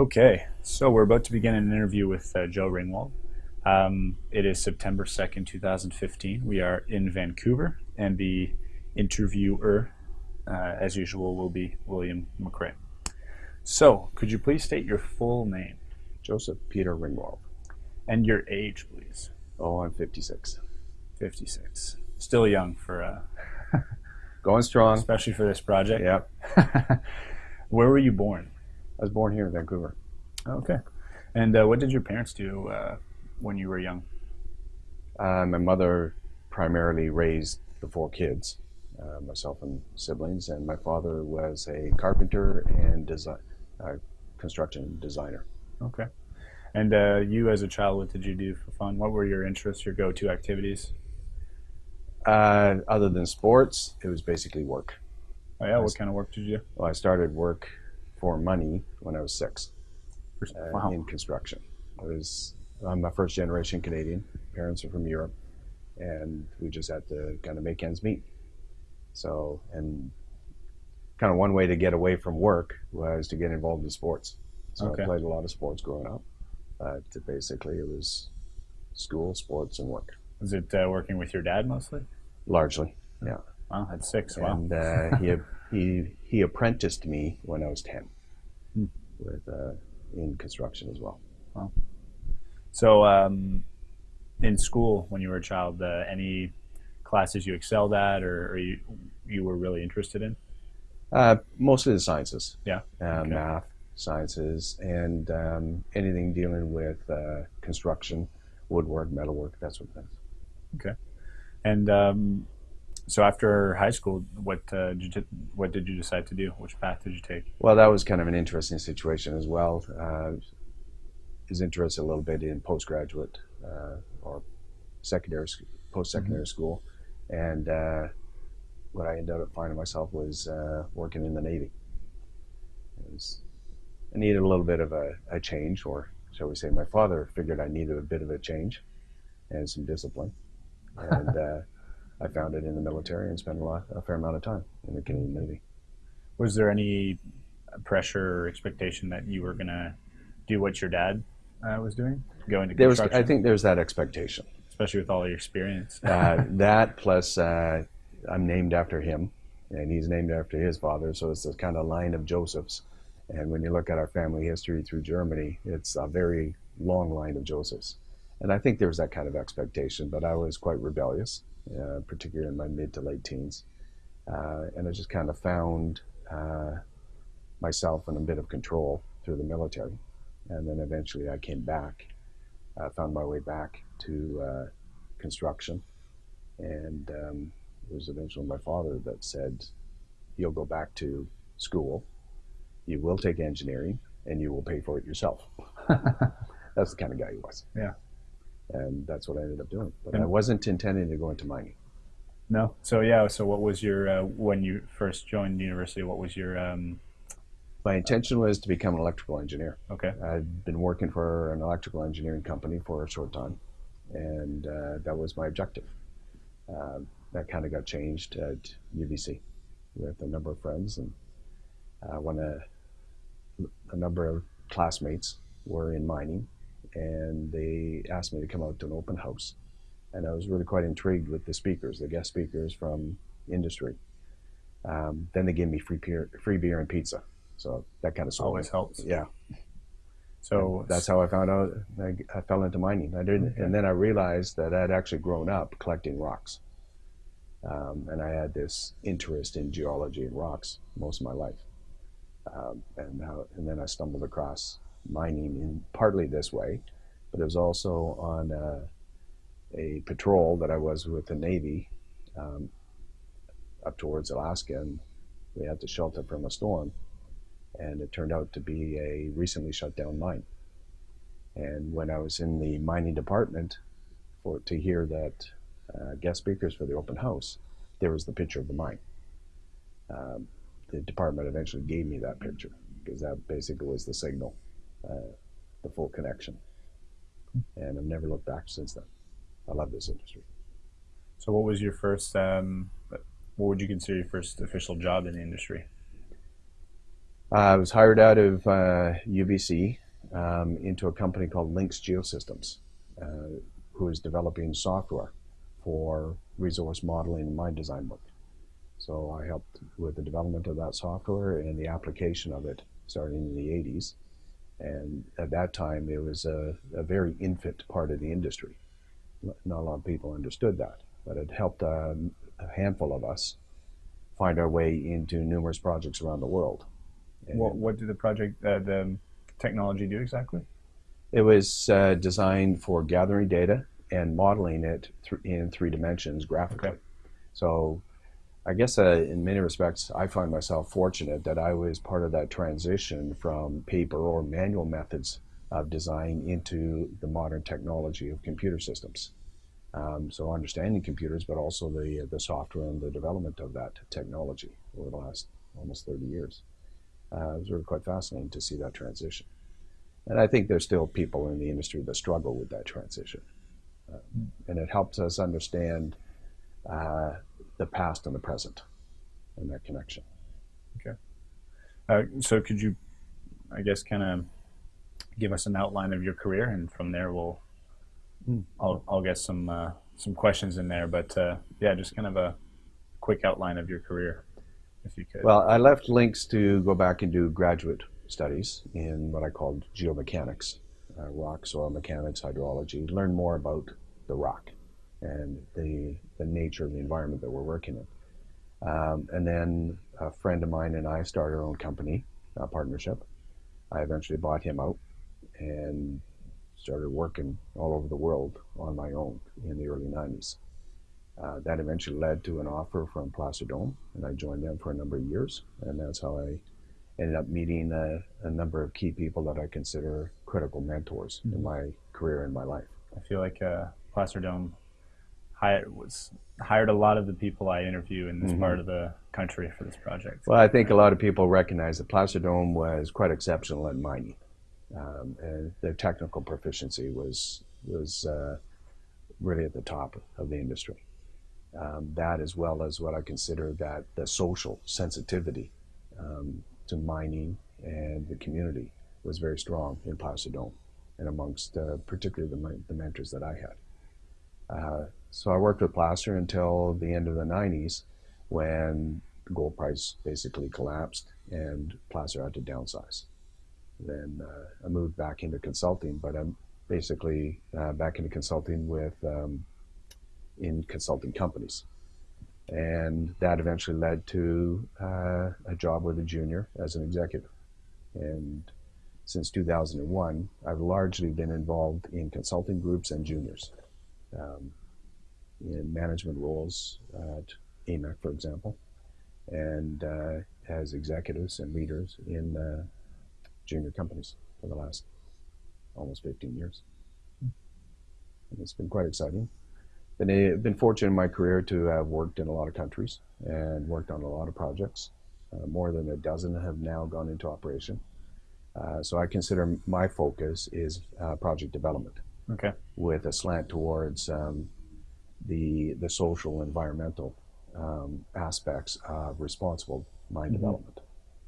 Okay, so we're about to begin an interview with uh, Joe Ringwald. Um, it is September 2nd, 2015. We are in Vancouver, and the interviewer, uh, as usual, will be William McRae. So, could you please state your full name Joseph Peter Ringwald. and your age, please? Oh, I'm 56. 56. Still young for, uh, Going strong. especially for this project. Yep. Where were you born? I was born here in Vancouver. Okay. And uh, what did your parents do uh, when you were young? Uh, my mother primarily raised the four kids, uh, myself and siblings, and my father was a carpenter and design, uh, construction designer. Okay. And uh, you, as a child, what did you do for fun? What were your interests, your go-to activities? Uh, other than sports, it was basically work. Oh yeah, what kind of work did you do? Well, I started work for money when I was six uh, Wow. in construction. I was I'm a first generation Canadian. Parents are from Europe, and we just had to kind of make ends meet. So, and kind of one way to get away from work was to get involved in sports. So Okay. I played a lot of sports growing up. But basically, it was school, sports, and work Was it uh, working with your dad mostly? largely. Yeah. Wow, at six. Wow. And uh, he he he apprenticed me when I was ten, Hmm. with uh, in construction as well. So, um, in school, when you were a child, uh, any classes you excelled at, or, or you you were really interested in? Uh, mostly the sciences. Yeah. Uh, Okay. Math, sciences, and um, anything dealing with uh, construction, woodwork, metalwork, that sort of thing. Okay. And um, so, after high school, what uh, did you, what did you decide to do? Which path did you take? Well, that was kind of an interesting situation as well. Uh, is interested a little bit in postgraduate uh, or secondary, post secondary school, and uh, what I ended up finding myself was uh, working in the Navy. It was, I needed a little bit of a, a change, or shall we say, my father figured I needed a bit of a change and some discipline, and uh, I found it in the military and spent a lot, a fair amount of time in the Canadian Navy. Was there any pressure or expectation that you were gonna do what your dad uh, was doing, go into There was, I think, there's that expectation. especially with all your experience? uh, that plus uh, I'm named after him, and he's named after his father, so it's a kind of line of Josephs. And when you look at our family history through Germany, it's a very long line of Josephs. And I think there was that kind of expectation, but I was quite rebellious, uh, particularly in my mid to late teens. Uh, and I just kind of found uh, myself in a bit of control through the military. And then eventually I came back, uh, found my way back to uh, construction and um, it was eventually my father that said, "You'll go back to school. You will take engineering, and you will pay for it yourself." that's the kind of guy he was. Yeah. And that's what I ended up doing. But And- I wasn't intending to go into mining. No. So yeah. So what was your uh, when you first joined university? What was your um, My intention was to become an electrical engineer. okay? I'd been working for an electrical engineering company for a short time, and uh, that was my objective. Um, that kind of got changed at UBC with a number of friends, and uh, when a, a number of classmates were in mining, and they asked me to come out to an open house, and I was really quite intrigued with the speakers, the guest speakers from industry. Um, then they gave me free beer, free beer and pizza, so that kind of Always me. helps. Yeah, So that's how I found out. I, I fell into mining. I didn't, Okay. and then I realized that I'd actually grown up collecting rocks, um, and I had this interest in geology and rocks most of my life. Um, and how, and then I stumbled across mining in partly this way, but it was also on uh, a patrol that I was with the Navy um, up towards Alaska, and we had to shelter from a storm, and it turned out to be a recently shut down mine. And when I was in the mining department for to hear that uh, guest speakers for the open house, there was the picture of the mine. Um, the department eventually gave me that picture because that basically was the signal, uh, the full connection. And I've never looked back since then. I love this industry. so what was your first? Um, what would you consider your first official job in the industry? I was hired out of uh, UBC um, into a company called Lynx Geosystems, uh, who is developing software for resource modeling and mine design work. So I helped with the development of that software and the application of it starting in the 80s. And at that time, it was a, a very infant part of the industry. Not a lot of people understood that, but it helped a, a handful of us find our way into numerous projects around the world. What, what did the project, uh, the technology do exactly? It was uh, designed for gathering data and modeling it th- in three dimensions graphically. Okay. So, I guess uh, in many respects, I find myself fortunate that I was part of that transition from paper or manual methods of design into the modern technology of computer systems. Um, so, understanding computers, but also the the software and the development of that technology over the last almost 30 years. Uh, it was really quite fascinating to see that transition. And I think there's still people in the industry that struggle with that transition. Uh, and it helps us understand uh, the past and the present and that connection. Uh, so could you, I guess, kind of give us an outline of your career, and from there we'll, Mm. I'll, I'll get some uh, some questions in there. But uh, yeah, just kind of a quick outline of your career, if you could. Well, I left Lynx to go back and do graduate studies in what I called geomechanics, uh, rock, soil mechanics, hydrology, learn more about the rock and the, the nature of the environment that we're working in. Um, and then a friend of mine and I started our own company, a partnership. I eventually bought him out and started working all over the world on my own in the early 90s. Uh, that eventually led to an offer from Placer Dome, and I joined them for a number of years, and that's how I ended up meeting a, a number of key people that I consider critical mentors in my career and my life. I feel like uh, Placer Dome hired was hired a lot of the people I interview in this Mhm. part of the country for this project. Well, I think a lot of people recognize that Placer Dome was quite exceptional in mining, um, and their technical proficiency was was uh, really at the top of the industry. Um, that, as well as what I consider that the social sensitivity um, to mining and the community, was very strong in Placer Dome, and amongst uh, particularly the, the mentors that I had. Uh, so I worked with Placer until the end of the 90s, when the gold price basically collapsed and Placer had to downsize. Then uh, I moved back into consulting, but I'm basically uh, back into consulting with um, in consulting companies, and that eventually led to uh, a job with a junior as an executive. And since 2001, I've largely been involved in consulting groups and juniors, um, in management roles at AMEC, for example and uh, as executives and leaders in uh, junior companies for the last almost 15 years. And it's been quite exciting. Been, a, been fortunate in my career to have worked in a lot of countries and worked on a lot of projects. Uh, more than a dozen have now gone into operation. Uh, so I consider my focus is uh, project development Okay. with a slant towards um, the the social and environmental um, aspects of responsible mine Mhm. development.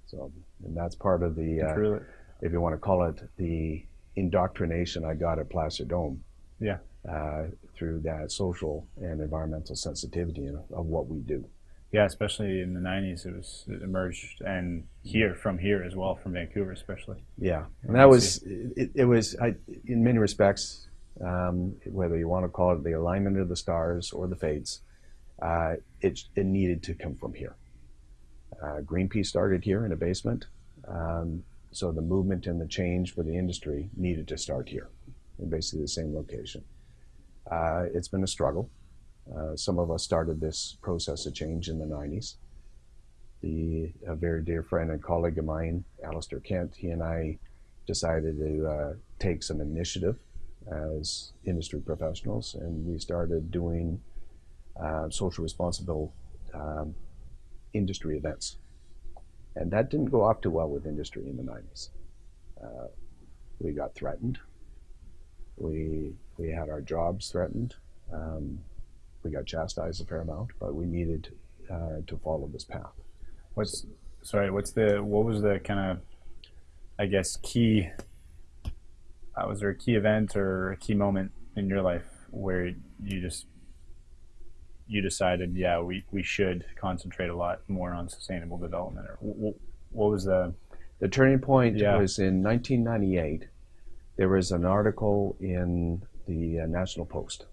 So, and that's part of the, uh, if you want to call it, the indoctrination I got at Placer Dome. Yeah. Uh, through that social and environmental sensitivity of, of what we do. Yeah, especially in the '90s, it was it emerged, and here from here as well, from Vancouver especially. Yeah, and that was it, it was I, in many respects, um, whether you want to call it the alignment of the stars or the fates, uh, it it needed to come from here. Uh, Greenpeace started here in a basement, um, so the movement and the change for the industry needed to start here, in basically the same location. Uh, it's been a struggle. Uh, some of us started this process of change in the 90s. The a very dear friend and colleague of mine, Alistair Kent, he and I decided to uh, take some initiative as industry professionals, and we started doing uh, social responsible um, industry events. And that didn't go off too well with industry in the 90s. Uh, we got threatened. We, we had our jobs threatened. Um, we got chastised a fair amount, but we needed uh, to follow this path. What's sorry, what's the what was the kind of I guess key uh, was there a key event or a key moment in your life where you just you decided yeah we, we should concentrate a lot more on sustainable development or what, was the The turning point Yeah. was in 1998. There was an article in the uh, National Post.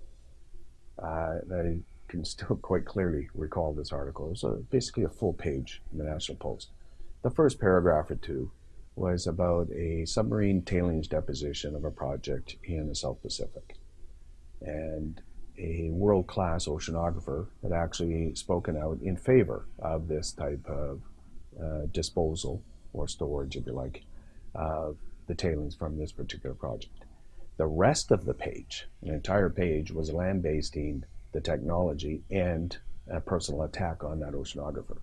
Uh, I can still quite clearly recall this article. It was a, basically a full page in the National Post. The first paragraph or two was about a submarine tailings deposition of a project in the South Pacific. And a world class oceanographer had actually spoken out in favor of this type of uh, disposal or storage, if you like, of the tailings from this particular project. The rest of the page, an entire page, was lambasting the technology and a personal attack on that oceanographer.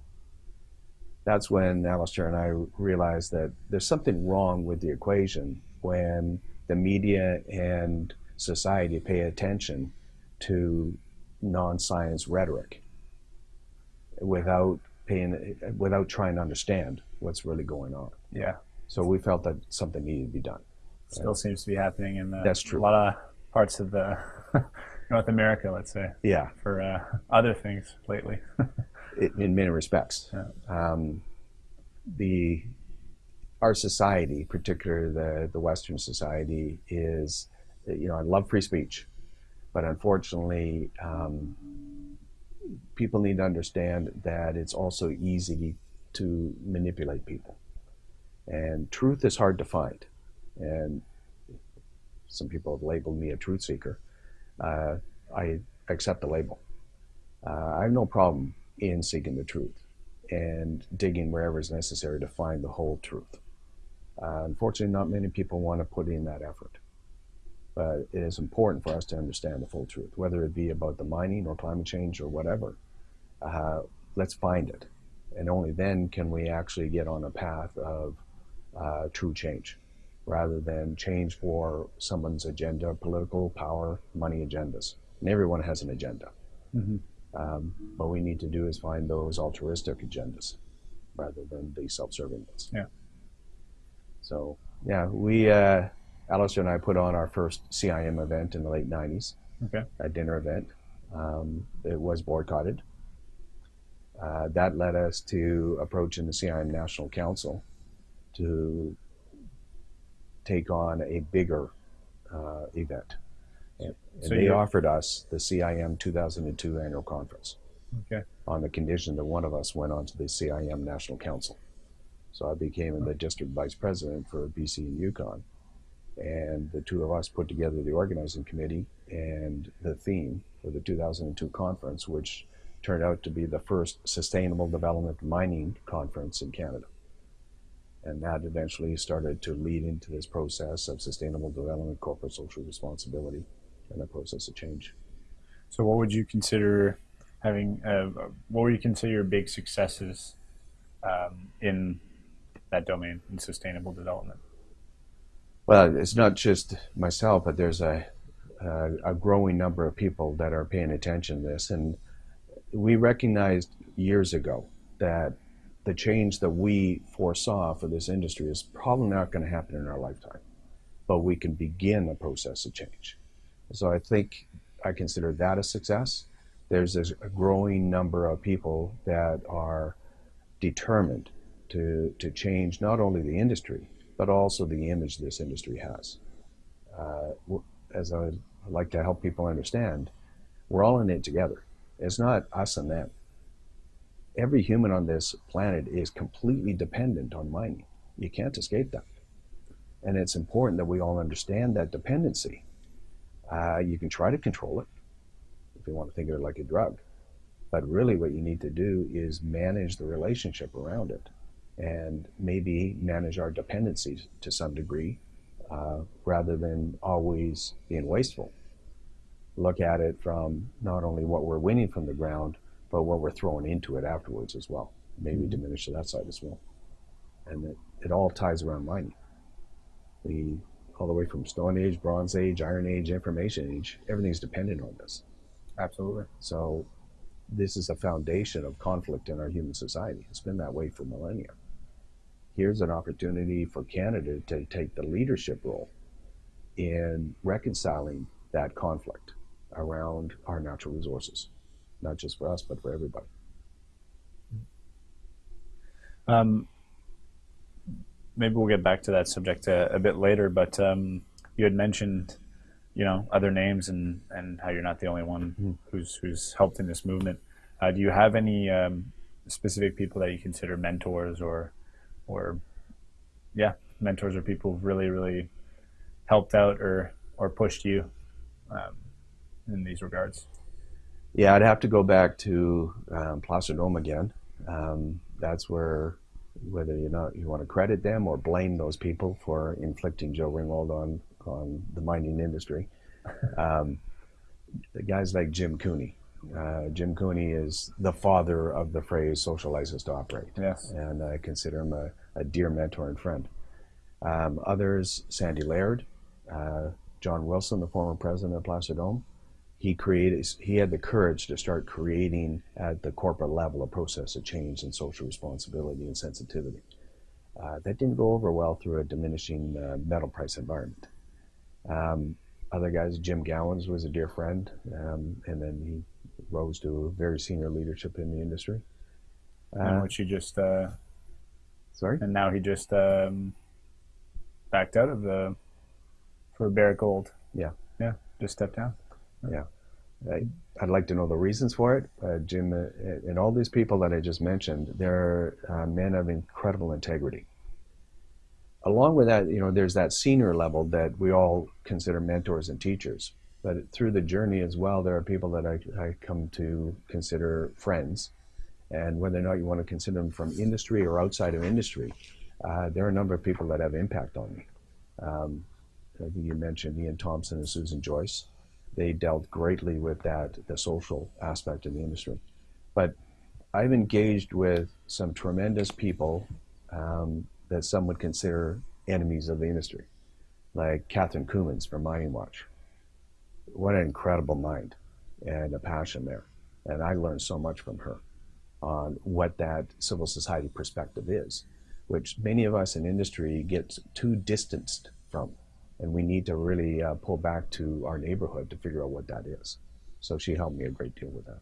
That's when Alistair and I realized that there's something wrong with the equation when the media and society pay attention to non-science rhetoric without paying, without trying to understand what's really going on. yeah So we felt that something needed to be done. still seems to be happening in uh, That's true. a lot of parts of the North America let's say Yeah, for uh, other things lately in many respects. Um, the our society, particularly the the Western society, is you know I love free speech, but unfortunately, um, people need to understand that it's also easy to manipulate people, and truth is hard to find, and some people have labeled me a truth seeker. Uh, I accept the label. Uh, I have no problem in seeking the truth and digging wherever is necessary to find the whole truth. Uh, unfortunately, not many people want to put in that effort. But it is important for us to understand the full truth, whether it be about the mining or climate change or whatever. Uh, let's find it. And only then can we actually get on a path of uh, true change rather than change for someone's agenda, political, power, money agendas. And everyone has an agenda. Mhm. Um, what we need to do is find those altruistic agendas rather than the self-serving ones. Yeah. So yeah, we uh, Alistair and I put on our first CIM event in the late '90s, okay a dinner event. Um, it was boycotted. Uh, that led us to approaching the CIM National Council to take on a bigger uh, event. And, So they offered us the CIM 2002 annual conference okay on the condition that one of us went on to the CIM National Council. So I became the district vice president for BC and Yukon. And the two of us put together the organizing committee and the theme for the 2002 conference, which turned out to be the first sustainable development mining conference in Canada. And that eventually started to lead into this process of sustainable development, corporate social responsibility, and the process of change. So, what would you consider having? Uh, what would you consider your big successes um, in that domain in sustainable development? Well, it's not just myself, but there's a, a, a growing number of people that are paying attention to this. And we recognized years ago that the change that we foresaw for this industry is probably not going to happen in our lifetime, but we can begin a process of change. So I think I consider that a success. There's a growing number of people that are determined to, to change not only the industry, but also the image this industry has. Uh, as I like to help people understand, we're all in it together. It's not us and them. Every human on this planet is completely dependent on mining. You can't escape that. And it's important that we all understand that dependency. Uh, you can try to control it if you want to think of it like a drug. But really, what you need to do is manage the relationship around it and maybe manage our dependencies to some degree uh, rather than always being wasteful. Look at it from not only what we're winning from the ground, but what we're throwing into it afterwards as well. Maybe diminish that side as well. And it, it all ties around mining. We, all the way from Stone Age, Bronze Age, Iron Age, Information Age, everything's dependent on this. Absolutely. So this is a foundation of conflict in our human society. It's been that way for millennia. Here's an opportunity for Canada to take the leadership role in reconciling that conflict around our natural resources, not just for us, but for everybody. Um, maybe we'll get back to that subject a, a bit later, but um, you had mentioned, you know, other names and, and how you're not the only one Mm-hmm. who's who's helped in this movement. Uh, do you have any um, specific people that you consider mentors or or yeah, mentors or people who've really really helped out or or pushed you um, in these regards? Yeah, I'd have to go back to um, Placer Dome again. Um, that's where, whether you know you want to credit them or blame those people for inflicting Joe Ringwald on on the mining industry, um, the guys like Jim Cooney. Uh, Jim Cooney is the father of the phrase "social license to operate," Yes. and I consider him a, a dear mentor and friend. Um, others, Sandy Laird, uh, John Wilson, the former president of Placer Dome, he created he had the courage to start creating at the corporate level a process of change and social responsibility and sensitivity uh, that didn't go over well through a diminishing uh, metal price environment um, other guys jim gowans was a dear friend um, and then he rose to very senior leadership in the industry and uh, which you just uh, sorry and now he just um, backed out of the for Barrick Gold. Yeah. Yeah, just stepped down. I, I'd like to know the reasons for it. Uh, Jim uh, and all these people that I just mentioned, they're uh, men of incredible integrity. Along with that, you know, there's that senior level that we all consider mentors and teachers. But through the journey as well, there are people that I, I come to consider friends. And whether or not you want to consider them from industry or outside of industry, uh, there are a number of people that have impact on me. Um, I think you mentioned Ian Thomson and Susan Joyce they dealt greatly with that the social aspect of the industry. But i've engaged with some tremendous people um, that some would consider enemies of the industry like catherine Coumans from mining watch. What an incredible mind and a passion there. And i learned so much from her on what that civil society perspective is which many of us in industry get too distanced from and we need to really uh, pull back to our neighborhood to figure out what that is. So she helped me a great deal with that.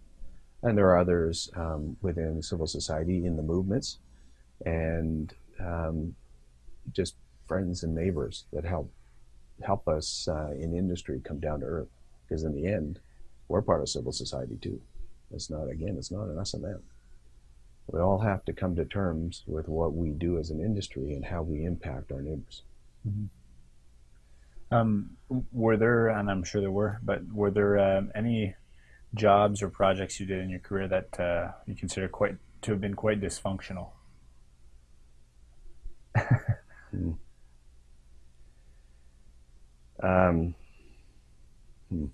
And there are others um, within civil society in the movements, and um, just friends and neighbors that help help us uh, in industry come down to earth. Because in the end, we're part of civil society too. It's not again, it's not an us and them. We all have to come to terms with what we do as an industry and how we impact our neighbors. Um, were there, and I'm sure there were, but were there um, any jobs or projects you did in your career that uh, you consider quite to have been quite dysfunctional? Um, hmm.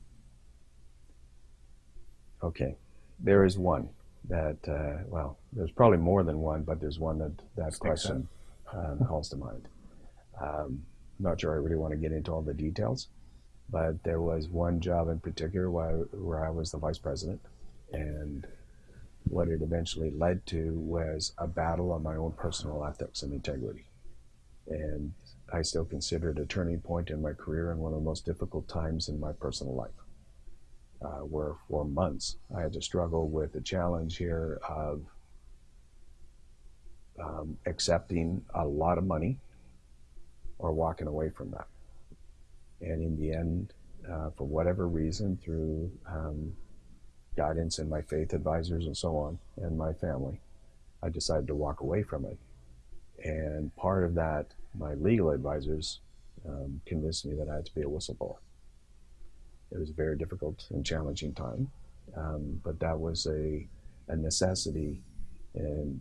Okay, there is one that uh, well, there's probably more than one, but there's one that that Sticks question um, calls to mind. Um, not sure I really want to get into all the details, but there was one job in particular where, where I was the vice president, and what it eventually led to was a battle on my own personal ethics and integrity. And I still consider it a turning point in my career and one of the most difficult times in my personal life. Uh, where for months I had to struggle with the challenge here of um, accepting a lot of money or walking away from that. And in the end, uh, for whatever reason, through um, guidance and my faith advisors and so on, and my family, I decided to walk away from it. And part of that, my legal advisors um, convinced me that I had to be a whistleblower. It was a very difficult and challenging time, um, but that was a, a necessity and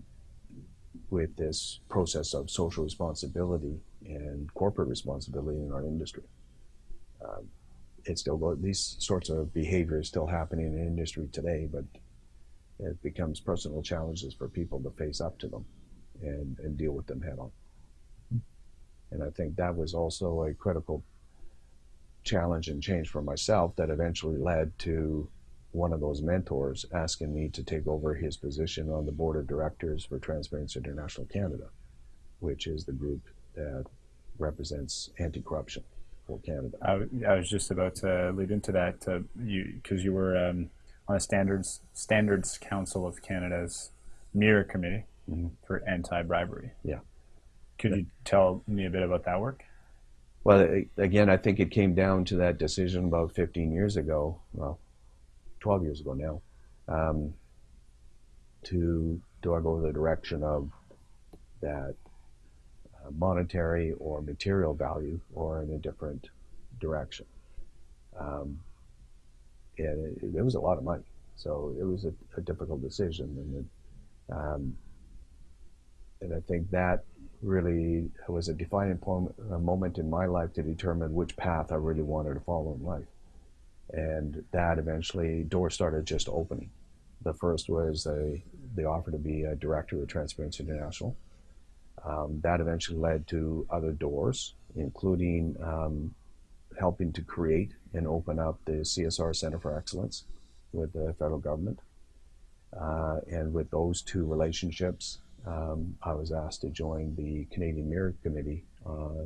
with this process of social responsibility and corporate responsibility in our industry. Um, it's still these sorts of behaviors still happening in industry today, but it becomes personal challenges for people to face up to them and, and deal with them head on. And I think that was also a critical challenge and change for myself that eventually led to one of those mentors asking me to take over his position on the board of directors for Transparency International Canada, which is the group that represents anti-corruption for Canada. I was just about to lead into that. Uh, you because you were um, on a standards Standards Council of Canada's Mirror Committee Mhm. for anti-bribery. Yeah. Could you tell me a bit about that work? Well, again, I think it came down to that decision about 15 years ago, well, 12 years ago now, um, to do I go the direction of that monetary or material value or in a different direction. Um, and it, it was a lot of money, so it was a, a difficult decision, and it, um, and I think that really was a defining moment in my life to determine which path I really wanted to follow in life. And that eventually, doors started just opening. The first was a, the offer to be a director of Transparency International. Um, that eventually led to other doors, including um, helping to create and open up the CSR Center for Excellence with the federal government. Uh, and with those two relationships, um, I was asked to join the Canadian Mirror Committee uh,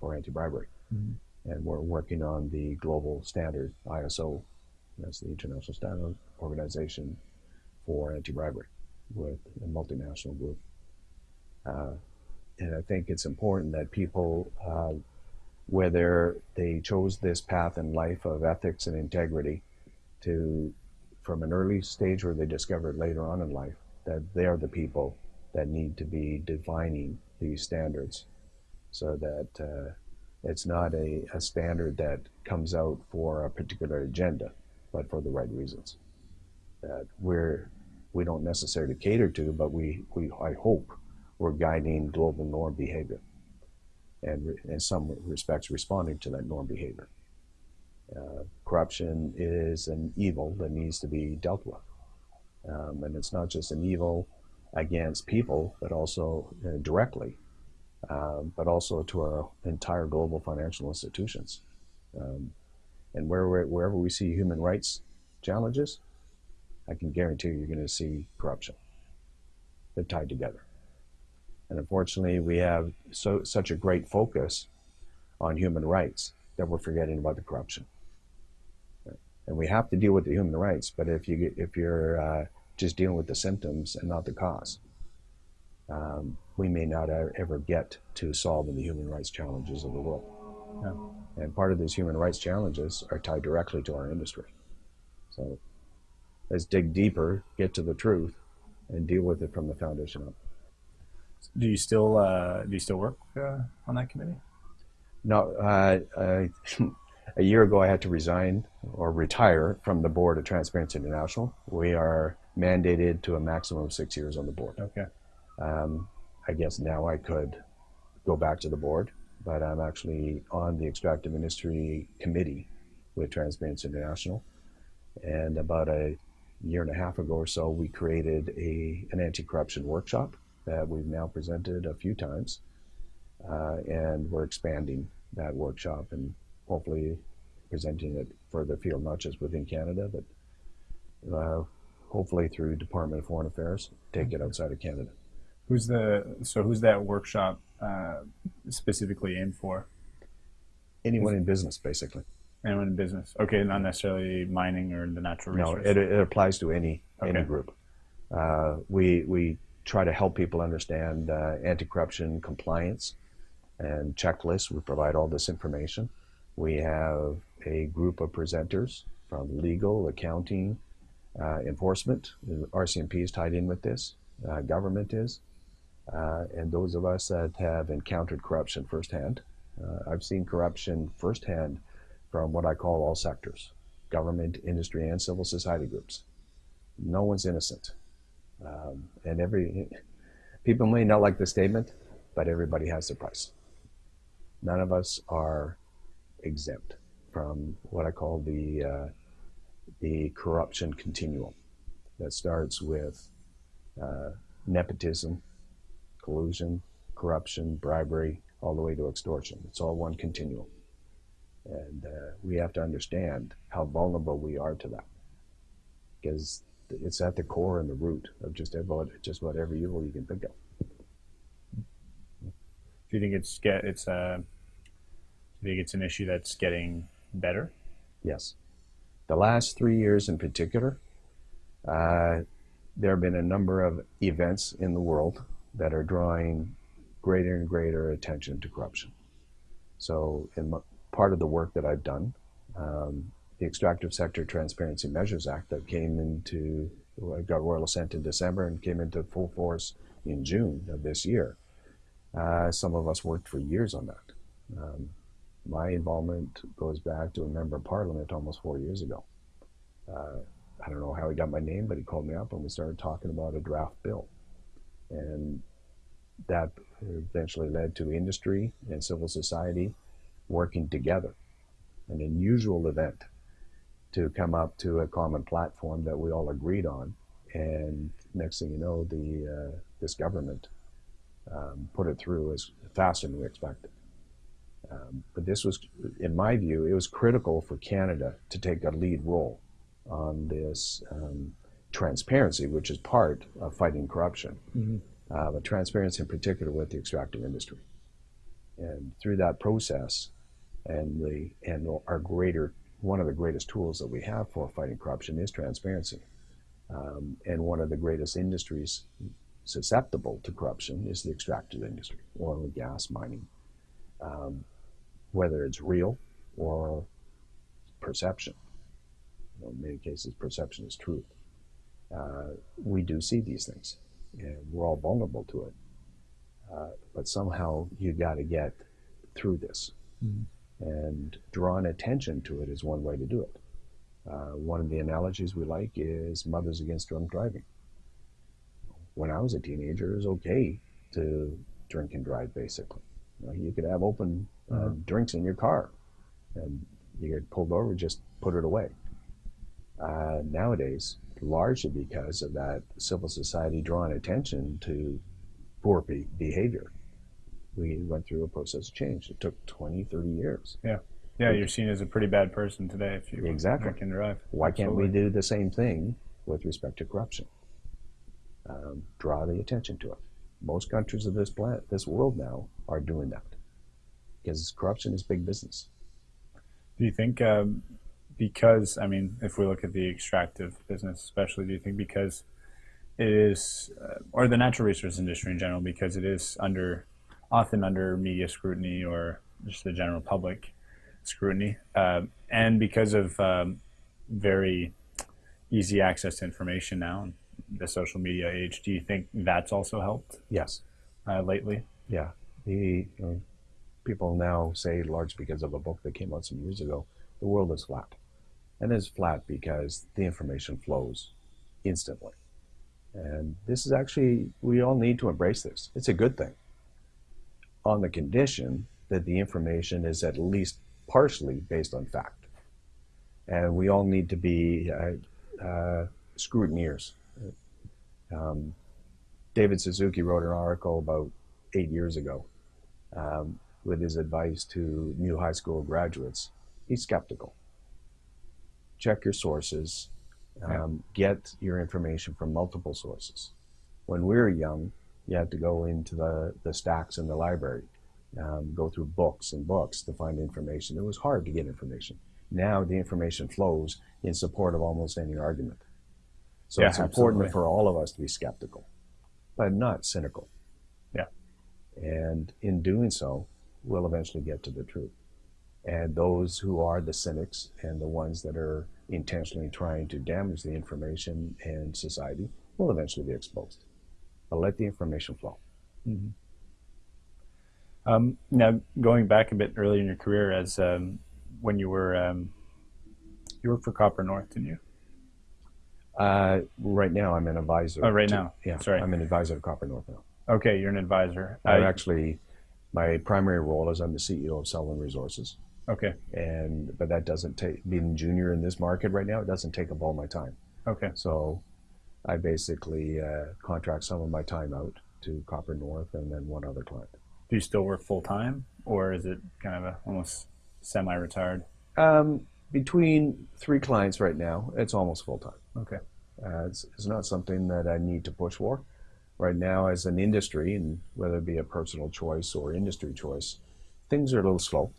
for anti-bribery, Mhm. and we're working on the global standard ISO. That's the International Standard Organization for Anti-Bribery, with a multinational group. Uh, and I think it's important that people, uh, whether they chose this path in life of ethics and integrity, to from an early stage or they discover it later on in life, that they are the people that need to be defining these standards so that uh, it's not a, a standard that comes out for a particular agenda, but for the right reasons. That we're, we don't necessarily cater to, but we, we I hope we're guiding global norm behavior and in some respects responding to that norm behavior. Uh, corruption is an evil that needs to be dealt with. Um, and it's not just an evil against people, but also uh, directly, um, but also to our entire global financial institutions. Um, and where, wherever we see human rights challenges, I can guarantee you're going to see corruption. They're tied together. And unfortunately, we have so such a great focus on human rights that we're forgetting about the corruption. And we have to deal with the human rights, but if you if you're uh, just dealing with the symptoms and not the cause, um, we may not e- ever get to solving the human rights challenges of the world. Yeah. And part of these human rights challenges are tied directly to our industry. So let's dig deeper, get to the truth, and deal with it from the foundation up. Do you still uh, do you still work uh, on that committee? No, uh, I, a year ago I had to resign or retire from the board of Transparency International. We are mandated to a maximum of six years on the board. Okay. Um, I guess now I could go back to the board, but I'm actually on the extractive industry committee with Transparency International. And about a year and a half ago or so, we created a an anti-corruption workshop that we've now presented a few times, uh, and we're expanding that workshop and hopefully presenting it further afield, not just within Canada, but uh, hopefully through Department of Foreign Affairs, take it outside of Canada. Who's the so who's that workshop uh, specifically aimed for? Anyone in business, basically. Anyone in business? Okay, not necessarily mining or the natural resources. No, it, it applies to any any group. Uh, we we try to help people understand uh, anti-corruption compliance and checklists. We provide all this information. We have a group of presenters from legal, accounting, uh, enforcement. RCMP is tied in with this. Uh, government is, uh, and those of us that have encountered corruption firsthand. Uh, I've seen corruption firsthand from what I call all sectors government, industry, and civil society groups. No one's innocent. Um, and every people may not like the statement, but everybody has their price. None of us are exempt from what I call the uh, the corruption continuum that starts with uh, nepotism, collusion, corruption, bribery, all the way to extortion. It's all one continuum. And uh, we have to understand how vulnerable we are to that. because it's at the core and the root of just about just about every evil you can think of. Do you think it's get it's uh, do you think it's an issue that's getting better? Yes. The last three years in particular, uh, there have been a number of events in the world that are drawing greater and greater attention to corruption. So, in m- part of the work that I've done, um, the Extractive Sector Transparency Measures Act that came into, got royal assent in December and came into full force in June of this year. Uh, some of us worked for years on that. Um, my involvement goes back to a member of parliament almost four years ago. Uh, I don't know how he got my name, but he called me up and we started talking about a draft bill. And that eventually led to industry and civil society working together. An unusual event to come up to a common platform that we all agreed on. And next thing you know, the uh, this government um, put it through as faster than we expected. Um, but this was, in my view, it was critical for Canada to take a lead role on this um, transparency, which is part of fighting corruption, Mm-hmm. uh, but transparency in particular with the extractive industry. And through that process, and the and our greater one of the greatest tools that we have for fighting corruption is transparency. Um, and one of the greatest industries susceptible to corruption is the extractive industry, oil and gas, mining. Um, whether it's real or perception. You know, in many cases, perception is truth. Uh, we do see these things, and we're all vulnerable to it. Uh, but somehow you got to get through this, Mhm. And drawing attention to it is one way to do it. Uh, one of the analogies we like is Mothers Against Drunk Driving. When I was a teenager, it was okay to drink and drive, basically. You, know, you could have open uh, Mhm. drinks in your car, and you get pulled over, just put it away. Uh, nowadays, largely because of that civil society drawing attention to poor be- behavior, we went through a process of change. It took 20, 30 years. Yeah, Yeah, you're seen as a pretty bad person today if you Exactly. and drive. Why can't we do the same thing with respect to corruption? Um, draw the attention to it. Most countries of this planet, this world now, are doing that because corruption is big business. Do you think um, because I mean, if we look at the extractive business, especially, do you think because it is, uh, or the natural resource industry in general, because it is under often under media scrutiny or just the general public scrutiny, uh, and because of um, very easy access to information now, and the social media age, do you think that's also helped Yes. uh, lately? Yeah. The you know, people now say, large because of a book that came out some years ago, the world is flat. And it's flat because the information flows instantly. And this is actually, we all need to embrace this. It's a good thing. On the condition that the information is at least partially based on fact. And we all need to be uh, uh, scrutineers. Um, David Suzuki wrote an article about eight years ago um, with his advice to new high school graduates. He's skeptical. Check your sources. Um, Get your information from multiple sources. When we were young, you had to go into the, the stacks in the library, um, go through books and books to find information. It was hard to get information. Now the information flows in support of almost any argument. So Yeah, it's important absolutely. for all of us to be skeptical, but not cynical. Yeah. And in doing so, we'll eventually get to the truth. And those who are the cynics and the ones that are intentionally trying to damage the information and society will eventually be exposed. But let the information flow. Um, now, going back a bit earlier in your career, as um, when you were um, you worked for Copper North, didn't you? Uh, right now, I'm an advisor. Oh, right to- now. Yeah, Sorry. I'm an advisor to Copper North now. Okay, you're an advisor. I Uh, actually, my primary role is I'm the CEO of Sullivan Resources, okay, and but that doesn't take being junior in this market right now. It doesn't take up all my time. okay, So, I basically uh, contract some of my time out to Copper North and then one other client. do you still work full time, or is it kind of a, almost semi-retired? Um, between three clients right now, it's almost full time. Okay. Uh, it's, it's not something that I need to push for. Right now, as an industry, and whether it be a personal choice or industry choice, things are a little slow.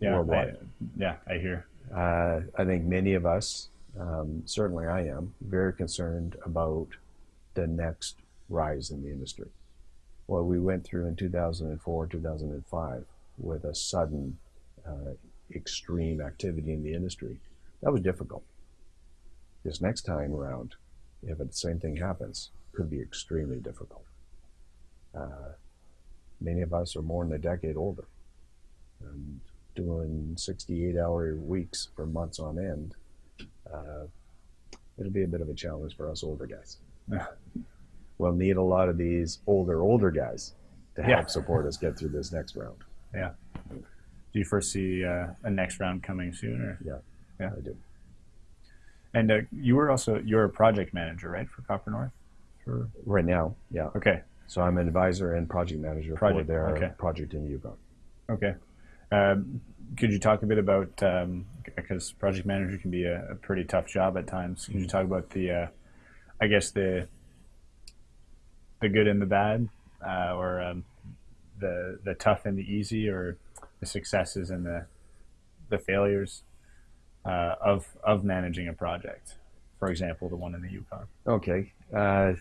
Yeah. I, Worldwide. yeah, I hear. Uh, I think many of us, um, certainly I am, very concerned about the next rise in the industry. What we went through in 2004, 2005, with a sudden uh, extreme activity in the industry, that was difficult. This next time around, if the same thing happens, could be extremely difficult. Uh, many of us are more than a decade older. And doing 68 hour weeks for months on end, uh, it'll be a bit of a challenge for us older guys. we'll need a lot of these older, older guys to help Yeah. support us get through this next round. Yeah. Do you foresee uh, a next round coming soon? Or? Yeah, Yeah. I do. And uh, you were also you're a project manager, right, for Copper North? For Right now, yeah. okay, So I'm an advisor and project manager Project, for their okay. project in Yukon. okay. Um, could you talk a bit about because project manager can be a, a pretty tough job at times? Could you talk about the, uh, I guess the the good and the bad, uh, or um, the the tough and the easy, or the successes and the the failures uh, of of managing a project? For example, the one in the Yukon. Okay. Uh,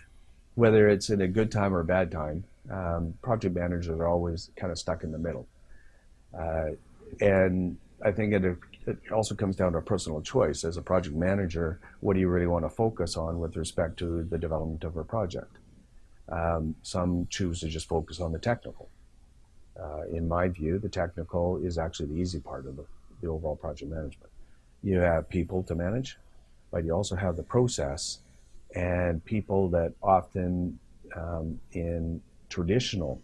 whether it's in a good time or a bad time, um, project managers are always kind of stuck in the middle. Uh, and I think it, it also comes down to a personal choice. As a project manager, what do you really want to focus on with respect to the development of a project? Um, some choose to just focus on the technical. Uh, in my view, the technical is actually the easy part of the, the overall project management. You have people to manage, but you also have the process and people that often um, in traditional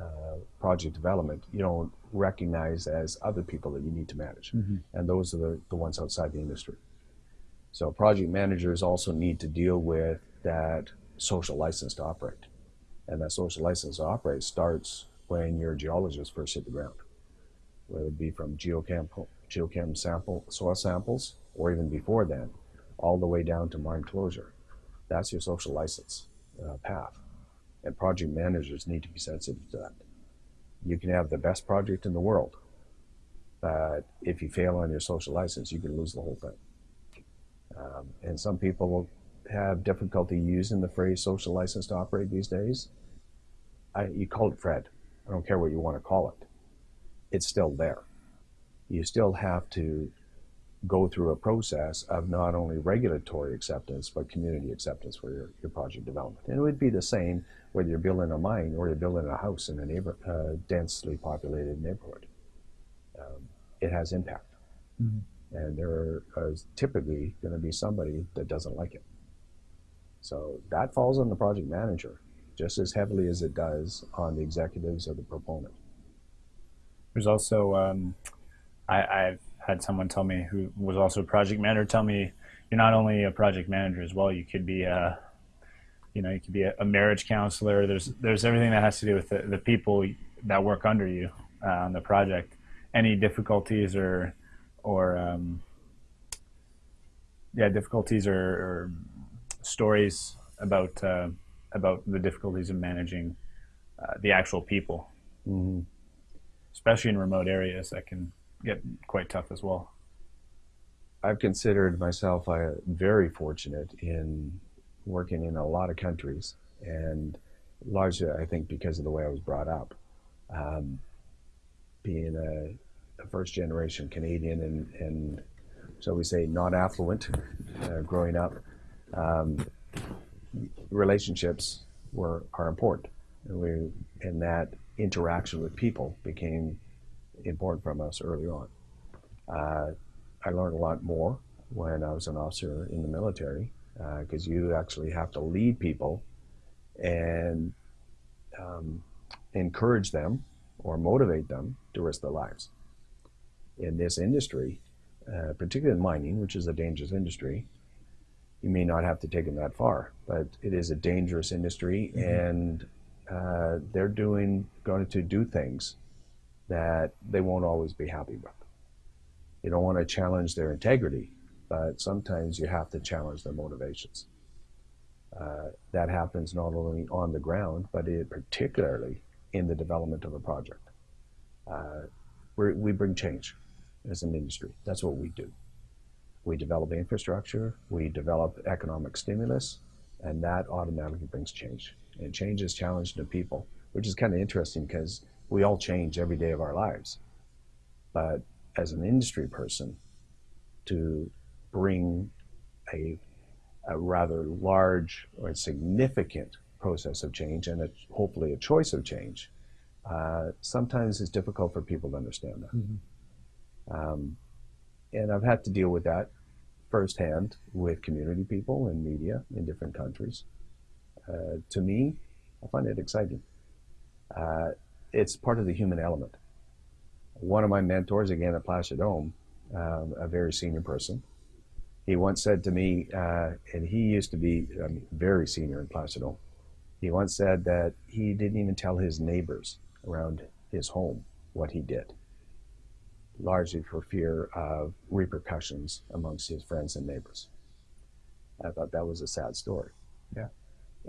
uh, project development you don't recognize as other people that you need to manage. And those are the, the ones outside the industry. So project managers also need to deal with that social license to operate. And that social license to operate starts when your geologists first hit the ground whether it be from geochem, geochem sample soil samples or even before then all the way down to mine closure. That's your social license uh, path. And project managers need to be sensitive to that. You can have the best project in the world, but if you fail on your social license, you can lose the whole thing. Um, and some people will have difficulty using the phrase social license to operate these days. I, you call it Fred. I don't care what you want to call it. It's still there. You still have to go through a process of not only regulatory acceptance but community acceptance for your, your project development. And it would be the same whether you're building a mine or you're building a house in a neighbor, uh, densely populated neighborhood. Um, it has impact, and there is typically going to be somebody that doesn't like it. So that falls on the project manager just as heavily as it does on the executives or the proponent. There's also, um, I, I've had someone tell me who was also a project manager tell me you're not only a project manager as well. You could be a, you know, you could be a, a marriage counselor. There's there's everything that has to do with the, the people that work under you uh, on the project. Any difficulties or or um, yeah, difficulties or, or stories about uh, about the difficulties of managing uh, the actual people Mm-hmm. especially in remote areas that can get quite tough as well. I've considered myself uh, very fortunate in working in a lot of countries, and largely, I think, because of the way I was brought up. Um, being a, a first generation Canadian and, and, shall we say, not affluent uh, growing up, um, relationships were are important. And, we, and that interaction with people became important from us early on. Uh, I learned a lot more when I was an officer in the military because you actually have to lead people and um, encourage them or motivate them to risk their lives. In this industry, uh, particularly in mining, which is a dangerous industry, you may not have to take them that far, but it is a dangerous industry, and uh, they're doing going to do things that they won't always be happy with. You don't want to challenge their integrity, but sometimes you have to challenge their motivations. Uh, that happens not only on the ground, but it, particularly in the development of a project. Uh, we bring change as an industry. That's what we do. We develop infrastructure, we develop economic stimulus, and that automatically brings change. And change is challenging to people, which is kind of interesting because we all change every day of our lives. But as an industry person, to bring a, a rather large or significant process of change and a, hopefully a choice of change, uh, sometimes it's difficult for people to understand that. Mm-hmm. Um, and I've had to deal with that firsthand with community people and media in different countries. Uh, to me, I find it exciting. Uh, it's part of the human element. One of my mentors, again at Placer Dome, um, a very senior person, he once said to me, uh, and he used to be um, very senior in Placer Dome, he once said that he didn't even tell his neighbors around his home what he did, largely for fear of repercussions amongst his friends and neighbors. I thought that was a sad story. Yeah.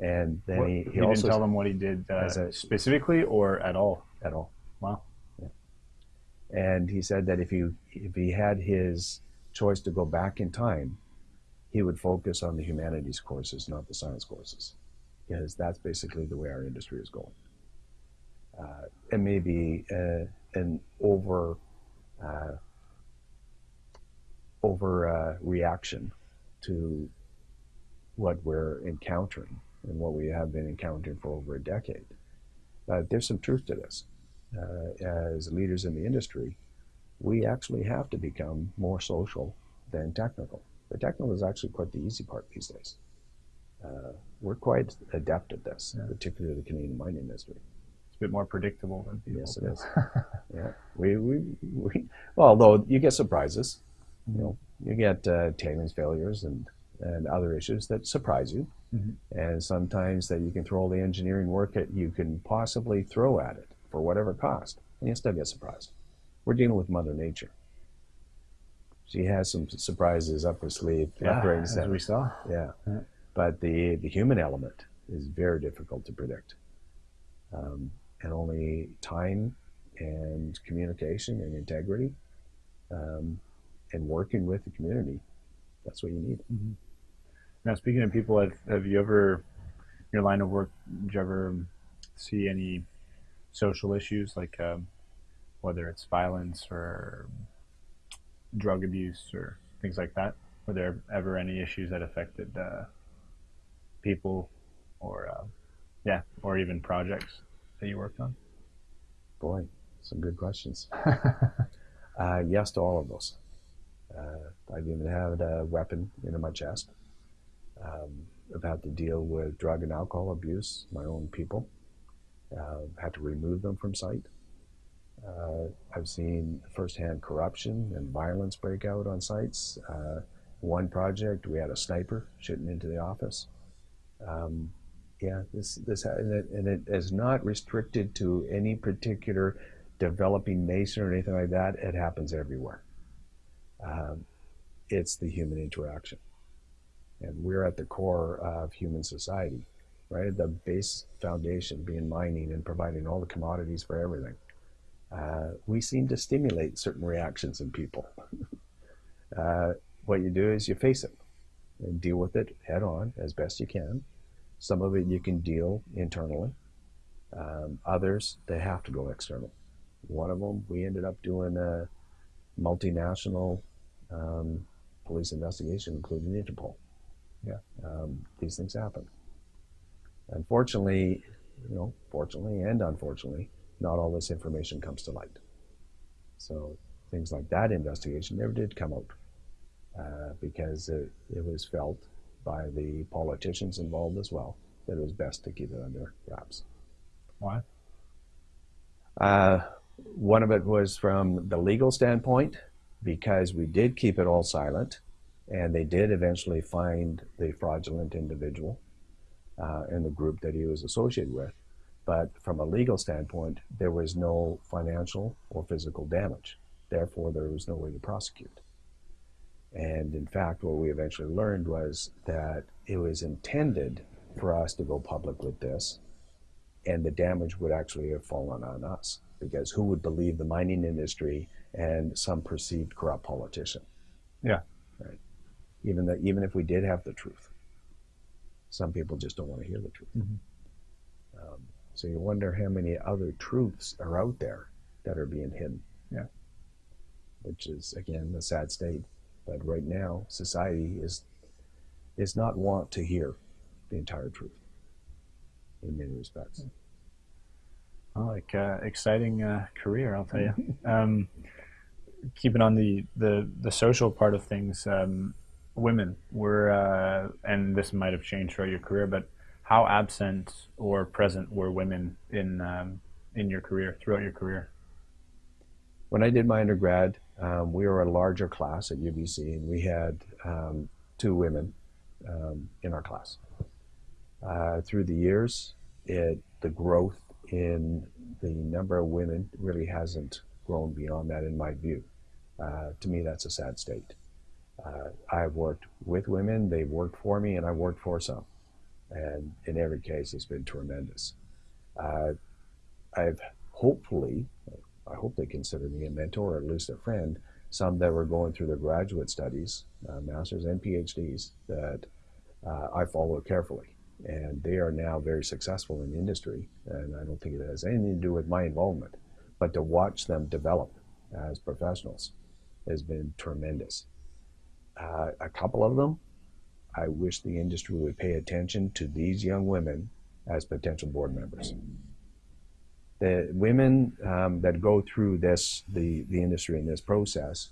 And then what, he, he, he also didn't tell them what he did uh, a, specifically or at all. At all. Wow. Yeah. And he said that if he if he had his choice to go back in time, he would focus on the humanities courses, not the science courses, because that's basically the way our industry is going. Uh, it may be uh, an over uh, over uh, reaction to what we're encountering and what we have been encountering for over a decade. But there's some truth to this. Uh, as leaders in the industry, we actually have to become more social than technical. The technical is actually quite the easy part these days. Uh, we're quite adept at this, yeah. particularly the Canadian mining industry. It's a bit more predictable than people. Yes, it is. yeah, we, we, we, well, although you get surprises, you know, you get uh, tailings failures and and other issues that surprise you. Mm-hmm. And sometimes that you can throw all the engineering work that you can possibly throw at it for whatever cost, and you still get surprised. We're dealing with Mother Nature. She has some surprises up her sleeve. Yeah, as we saw. Yeah. yeah. But the, the human element is very difficult to predict. Um, and only time and communication and integrity um, and working with the community, that's what you need. Mm-hmm. Now, speaking of people, have, have you ever, in your line of work, did you ever see any social issues like um, whether it's violence or drug abuse or things like that? Were there ever any issues that affected uh, people or, uh, yeah, or even projects that you worked on? Boy, some good questions. uh, yes to all of those. Uh, I've even had a weapon into my chest. Um, I've had to deal with drug and alcohol abuse, my own people. Uh, had to remove them from site. Uh, I've seen firsthand corruption and violence break out on sites. Uh, one project, we had a sniper shooting into the office. Um, yeah, this this and it, and it is not restricted to any particular developing nation or anything like that. It happens everywhere. Um, it's the human interaction. And we're at the core of human society, right? The base foundation being mining and providing all the commodities for everything. Uh, we seem to stimulate certain reactions in people. uh, what you do is you face it and deal with it head on as best you can. Some of it you can deal internally. Um, others, they have to go external. One of them, we ended up doing a multinational um, police investigation, including Interpol. Yeah. Um, these things happen. Unfortunately, you know, fortunately and unfortunately, not all this information comes to light. So things like that investigation never did come out uh, because it, it, was felt by the politicians involved as well that it was best to keep it under wraps. Why? Uh, one of it was from the legal standpoint because we did keep it all silent and they did eventually find the fraudulent individual uh, in the group that he was associated with. But from a legal standpoint, there was no financial or physical damage. Therefore, there was no way to prosecute. And in fact, what we eventually learned was that it was intended for us to go public with this, and the damage would actually have fallen on us because who would believe the mining industry and some perceived corrupt politician? Yeah. Right. Even that, even if we did have the truth, some people just don't want to hear the truth. Mhm. Um, so you wonder how many other truths are out there that are being hidden. Yeah. Which is again a sad state. But right now, society is is not want to hear the entire truth in many respects. Well, like uh, exciting uh, career, I'll tell you. um, keeping on the, the, the social part of things, um, women were, uh, and this might have changed throughout your career, but how absent or present were women in um, in your career throughout your career? When I did my undergrad, um, we were a larger class at UBC, and we had um, two women um, in our class. Uh, through the years, it the growth in the number of women really hasn't grown beyond that, in my view. Uh, to me, that's a sad state. Uh, I've worked with women; they've worked for me, and I've worked for some. And in every case, it's been tremendous. Uh, I've hopefully, I hope they consider me a mentor or at least a friend. Some that were going through their graduate studies, uh, masters and PhDs, that uh, I follow carefully and they are now very successful in the industry. And I don't think it has anything to do with my involvement, but to watch them develop as professionals has been tremendous. Uh, a couple of them, I wish the industry would pay attention to these young women as potential board members. The women um, that go through this, the, the industry in this process,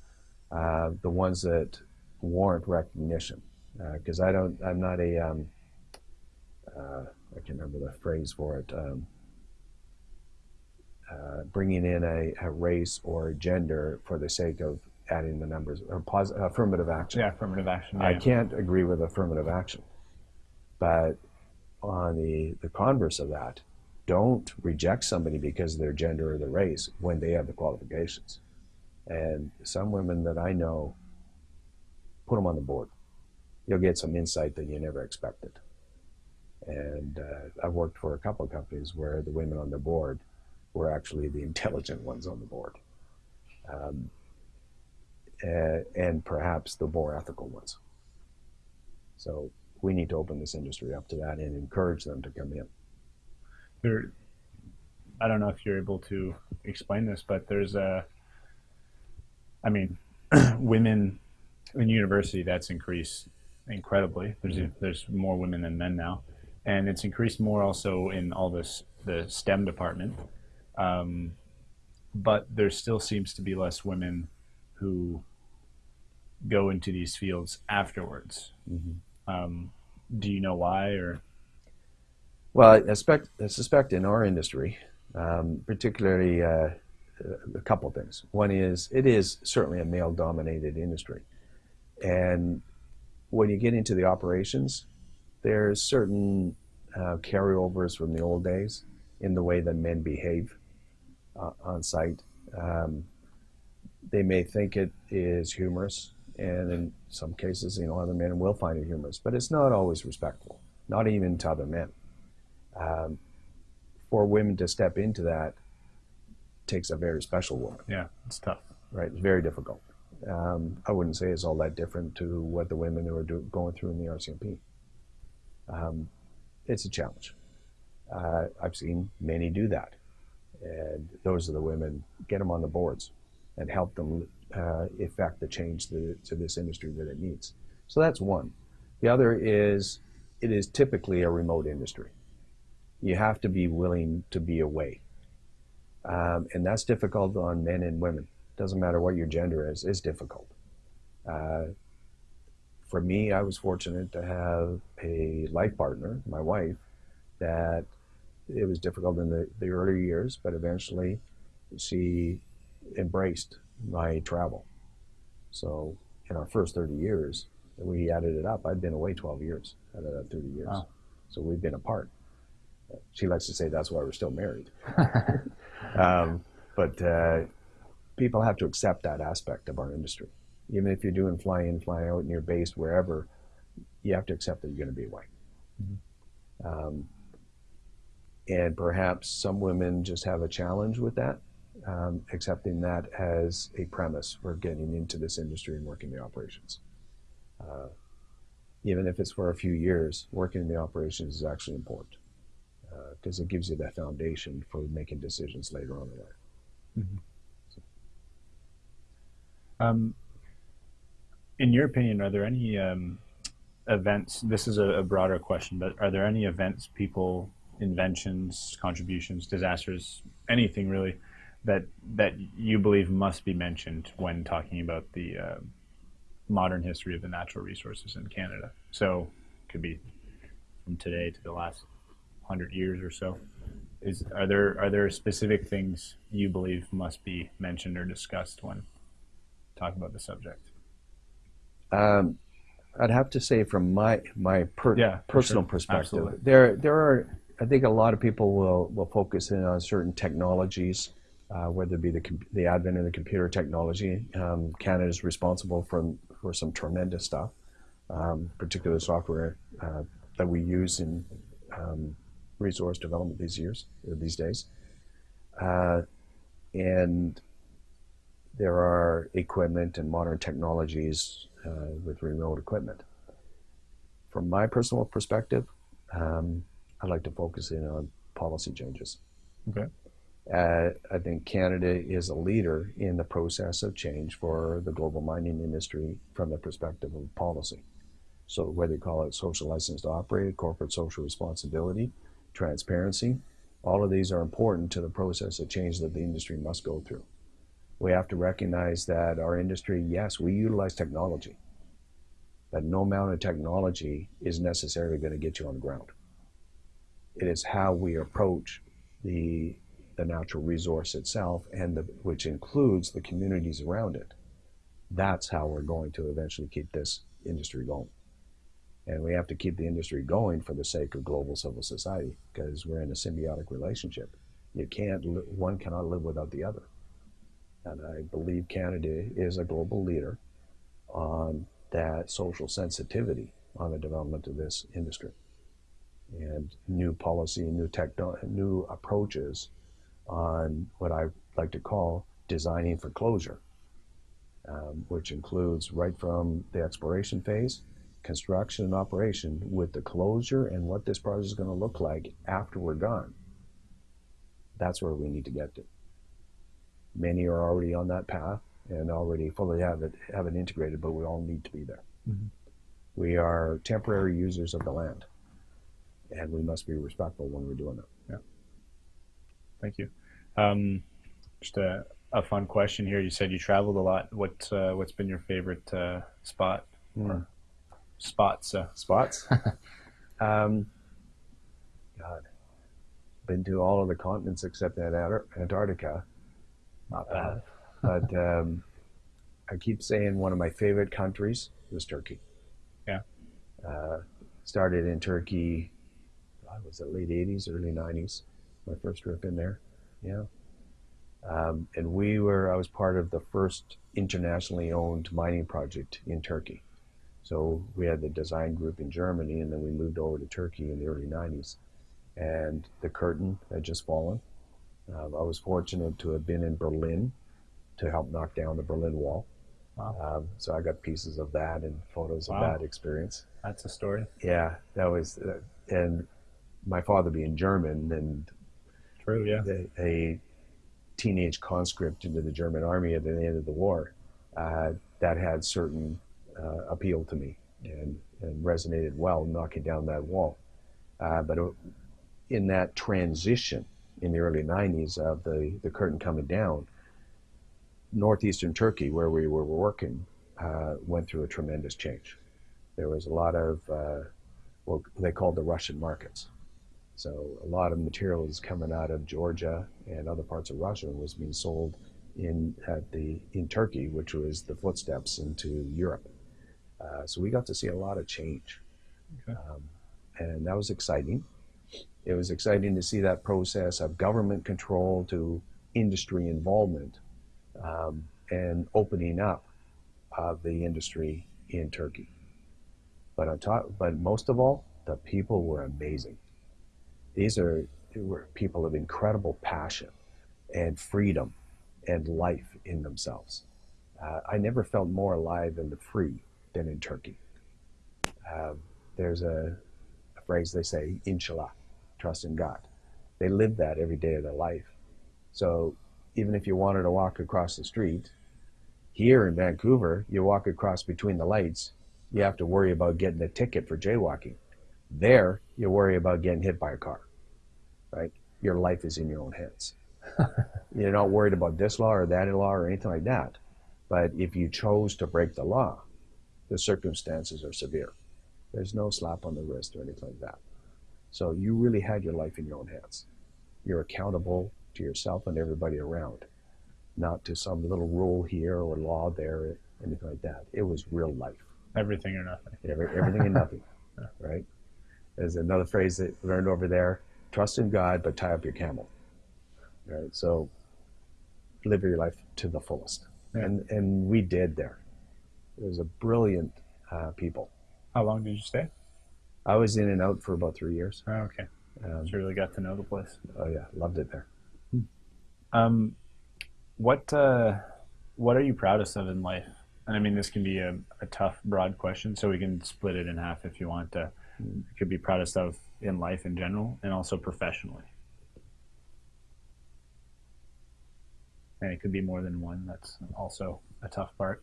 uh, the ones that warrant recognition, because uh, I don't, I'm not a, um, uh, I can't remember the phrase for it, um, uh, bringing in a, a, race or a gender for the sake of adding the numbers or pos- affirmative action. Yeah, affirmative action. Yeah, I can't agree with affirmative action. But on the, the converse of that, don't reject somebody because of their gender or their race when they have the qualifications. And some women that I know, put them on the board. You'll get some insight that you never expected. And uh, I've worked for a couple of companies where the women on the board were actually the intelligent ones on the board. Um, uh, and perhaps the more ethical ones. So we need to open this industry up to that and encourage them to come in. There, I don't know if you're able to explain this, but there's a, I mean, women in university that's increased incredibly. There's Mhm. there's more women than men now, and it's increased more also in all this the STEM department. Um, but there still seems to be less women who go into these fields afterwards. Um, do you know why or? Well, I suspect, I suspect in our industry, um, particularly uh, a couple of things. One is it is certainly a male dominated industry. And when you get into the operations, there's certain uh, carryovers from the old days in the way that men behave uh, on site. Um, they may think it is humorous, and in some cases, you know, other men will find it humorous, but it's not always respectful, not even to other men. Um, for women to step into that takes a very special woman, Yeah, it's tough. right? It's very difficult. Um, I wouldn't say it's all that different to what the women who are do, going through in the RCMP. Um, it's a challenge. Uh, I've seen many do that, and those are the women. Get them on the boards and help them uh, effect the change to, to this industry that it needs. So that's one. The other is it is typically a remote industry. You have to be willing to be away, um, and that's difficult on men and women. Doesn't matter what your gender is. It's difficult. Uh, for me, I was fortunate to have a life partner, my wife, that it was difficult in the, the early years, but eventually she embraced my travel. So in our first 30 years, we added it up. I'd been away 12 years out of that 30 years. Wow. So we've been apart. She likes to say that's why we're still married. um, but uh, people have to accept that aspect of our industry. Even if you're doing fly in, fly out, and you're based wherever, you have to accept that you're going to be away. Mhm. Um, and perhaps some women just have a challenge with that, um, accepting that as a premise for getting into this industry and working the operations. Uh, even if it's for a few years, working the operations is actually important because it gives you that foundation for making decisions later on in life. Um, in your opinion, are there any um, events? This is a, a broader question, but are there any events, people, inventions, contributions, disasters, anything really, that that you believe must be mentioned when talking about the uh, modern history of the natural resources in Canada? So, it could be from today to the last hundred years or so. Is are there are there specific things you believe must be mentioned or discussed when talking about the subject? Um, I'd have to say, from my my per, Yeah, personal sure. perspective, Absolutely. there there are. I think a lot of people will will focus in on certain technologies, uh, whether it be the the advent of the computer technology. Um, Canada is responsible for for some tremendous stuff, um, particular software uh, that we use in um, resource development these years uh, these days, uh, and there are equipment and modern technologies uh, with remote equipment. From my personal perspective, um, I'd like to focus in on policy changes. Okay. Uh, I think Canada is a leader in the process of change for the global mining industry from the perspective of policy. So, whether you call it social license to operate, corporate social responsibility, transparency, all of these are important to the process of change that the industry must go through. We have to recognize that our industry, yes, we utilize technology, but no amount of technology is necessarily going to get you on the ground. It is how we approach the the natural resource itself, and the, which includes the communities around it. That's how we're going to eventually keep this industry going. And we have to keep the industry going for the sake of global civil society because we're in a symbiotic relationship. You can't, one cannot live without the other. And I believe Canada is a global leader on that social sensitivity on the development of this industry and new policy, new techno, new approaches on what I like to call designing for closure, um, which includes right from the exploration phase, construction and operation, with the closure and what this project is going to look like after we're done. That's where we need to get to. Many are already on that path and already fully have it have it integrated, but we all need to be there. Mhm. We are temporary users of the land, and we must be respectful when we're doing it. Thank you. Um, just a, a fun question here. You said you traveled a lot. What uh, what's been your favorite uh, spot or spots? Uh, spots. um, God, been to all of the continents except Antarctica. not Uh, bad. but um, I keep saying one of my favorite countries was Turkey. Yeah. Uh, started in Turkey. God, was it late '80s, early '90s? My first trip in there. Yeah. Um, and we were. I was part of the first internationally owned mining project in Turkey. So we had the design group in Germany, and then we moved over to Turkey in the early '90s. And the curtain had just fallen. Uh, I was fortunate to have been in Berlin to help knock down the Berlin Wall. Wow. Um, so I got pieces of that and photos of that experience. That's a story. Yeah, that was, uh, and my father being German and True. Yeah. a, teenage conscript into the German army at the end of the war, uh, that had certain uh, appeal to me and, and resonated well knocking down that wall. Uh, but in that transition in the early 90s of the, the curtain coming down, northeastern Turkey, where we were working, uh, went through a tremendous change. There was a lot of uh, what they called the Russian markets. So a lot of materials coming out of Georgia and other parts of Russia and was being sold in at the in Turkey, which was the footsteps into Europe. Uh, so we got to see a lot of change, Okay. um, and that was exciting. It was exciting to see that process of government control to industry involvement um, and opening up of the industry in Turkey. But on top, but most of all, the people were amazing. These are were people of incredible passion and freedom and life in themselves. Uh, I never felt more alive and free than in Turkey. Uh, there's a, a phrase they say, inshallah, trust in God. They live that every day of their life. So even if you wanted to walk across the street, here in Vancouver, you walk across between the lights, you have to worry about getting a ticket for jaywalking. There, you worry about getting hit by a car, right? Your life is in your own hands. You're not worried about this law or that law or anything like that. But if you chose to break the law, the circumstances are severe. There's no slap on the wrist or anything like that. So you really had your life in your own hands. You're accountable to yourself and everybody around, not to some little rule here or law there, anything like that. It was real life. Everything or nothing. Every, everything and nothing, right? There's another phrase that I learned over there: trust in God, but tie up your camel. Right. So live your life to the fullest, Yeah. and and we did there. It was a brilliant uh, people. How long did you stay? I was in and out for about three years. Oh, okay. Um, So really got to know the place. oh yeah, loved it there. Um, what uh, what are you proudest of in life? And I mean, this can be a, a tough, broad question, so we can split it in half if you want. To, could be proudest of in life in general, and also professionally. And it could be more than one. That's also a tough part.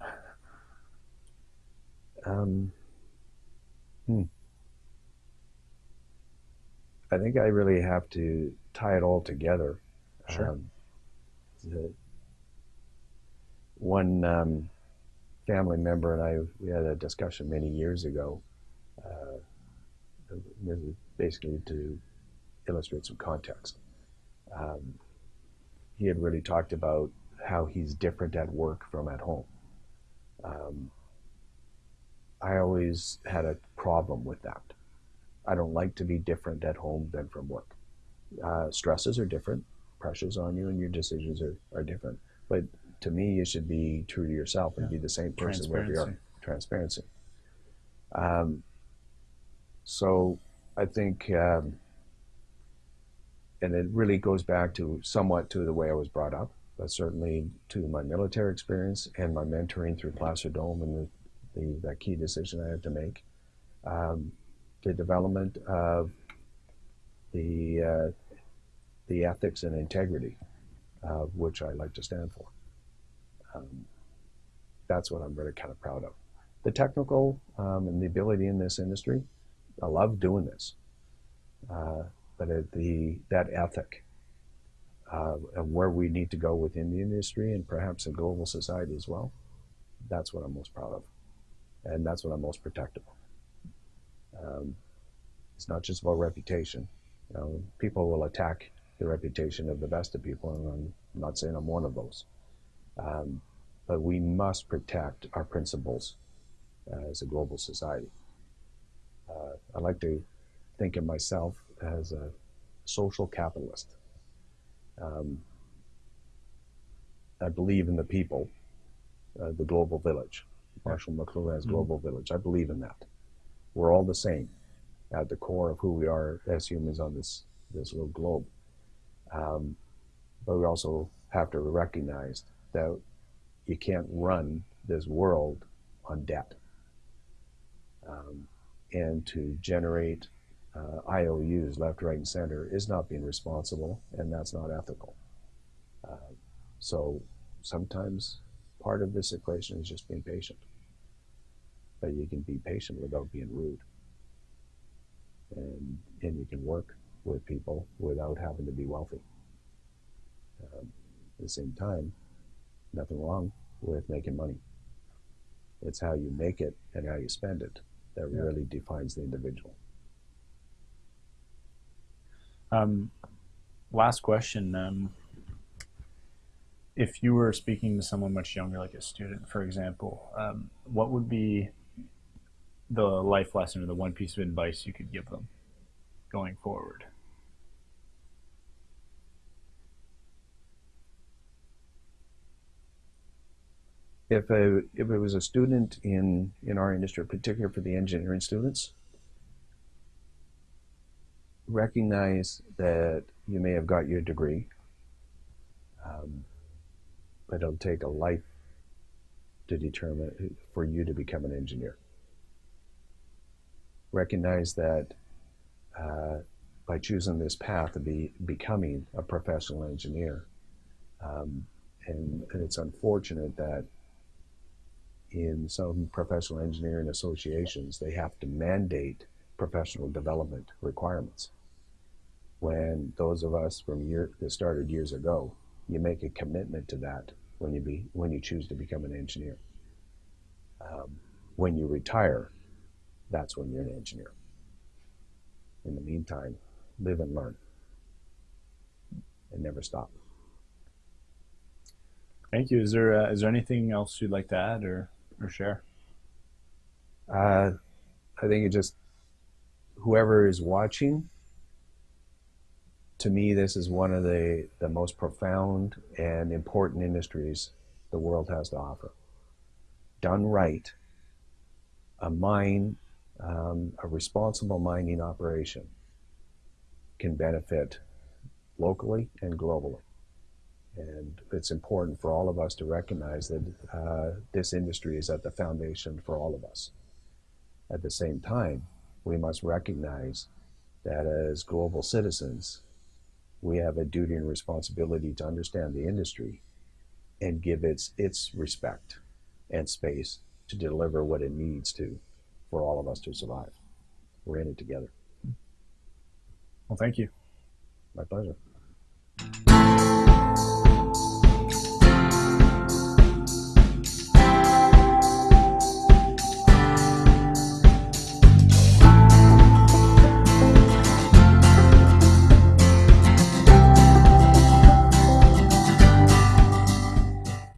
Um, hmm. I think I really have to tie it all together. Sure. Um, the, one um, family member and I we had a discussion many years ago. Uh, this is basically to illustrate some context. Um, he had really talked about how he's different at work from at home. Um, I always had a problem with that. I don't like to be different at home than from work. Uh, stresses are different, pressures on you, and your decisions are, are different. But to me, you should be true to yourself and Yeah. be the same person wherever you are. Transparency. Transparency. Um, so I think, um, and it really goes back to somewhat to the way I was brought up, but certainly to my military experience and my mentoring through Placer Dome and the, the that key decision I had to make. Um, the development of the uh, the ethics and integrity, uh, which I like to stand for. Um, that's what I'm really kind of proud of. The technical um, and the ability in this industry, I love doing this, uh, but the that ethic uh, where we need to go within the industry and perhaps in global society as well, that's what I'm most proud of, and that's what I'm most protective of. Um, it's not just about reputation. You know, people will attack the reputation of the best of people, and I'm not saying I'm one of those. Um, but we must protect our principles uh, as a global society. Uh, I like to think of myself as a social capitalist. Um, I believe in the people, uh, the global village. Marshall McLuhan's Mhm. global village. I believe in that. We're all the same at the core of who we are as humans on this this little globe. Um, but we also have to recognize that you can't run this world on debt. Um, and to generate uh, IOUs left, right, and center is not being responsible, and that's not ethical. Uh, so sometimes part of this equation is just being patient. But you can be patient without being rude. And, and you can work with people without having to be wealthy. Um, at the same time, nothing wrong with making money. It's how you make it and how you spend it that Yeah. really defines the individual. Um, last question. Um, if you were speaking to someone much younger, like a student, for example, um, what would be the life lesson or the one piece of advice you could give them going forward? If a, if it was a student in in our industry, particularly for the engineering students, recognize that you may have got your degree, um, but it'll take a life to determine for you to become an engineer. Recognize that uh, by choosing this path of be becoming a professional engineer, um, and, and it's unfortunate that in some professional engineering associations, they have to mandate professional development requirements. When those of us from year that started years ago, you make a commitment to that when you be when you choose to become an engineer. Um, when you retire, that's when you're an engineer. In the meantime, live and learn, and never stop. Thank you. Is there uh, is there anything else you'd like to add or or share? Uh, I think it just whoever is watching. To me, this is one of the the most profound and important industries the world has to offer. Done right, a mine, um, a responsible mining operation, can benefit locally and globally. And it's important for all of us to recognize that uh, this industry is at the foundation for all of us. At the same time, we must recognize that as global citizens, we have a duty and responsibility to understand the industry and give its, its respect and space to deliver what it needs to for all of us to survive. We're in it together. Well, thank you. My pleasure.